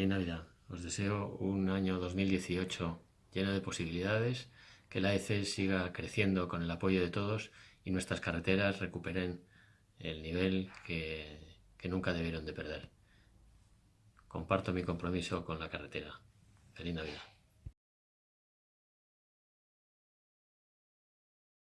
Feliz Navidad. Os deseo un año 2018 lleno de posibilidades, que la EC siga creciendo con el apoyo de todos y nuestras carreteras recuperen el nivel que, que nunca debieron de perder. Comparto mi compromiso con la carretera. Feliz Navidad.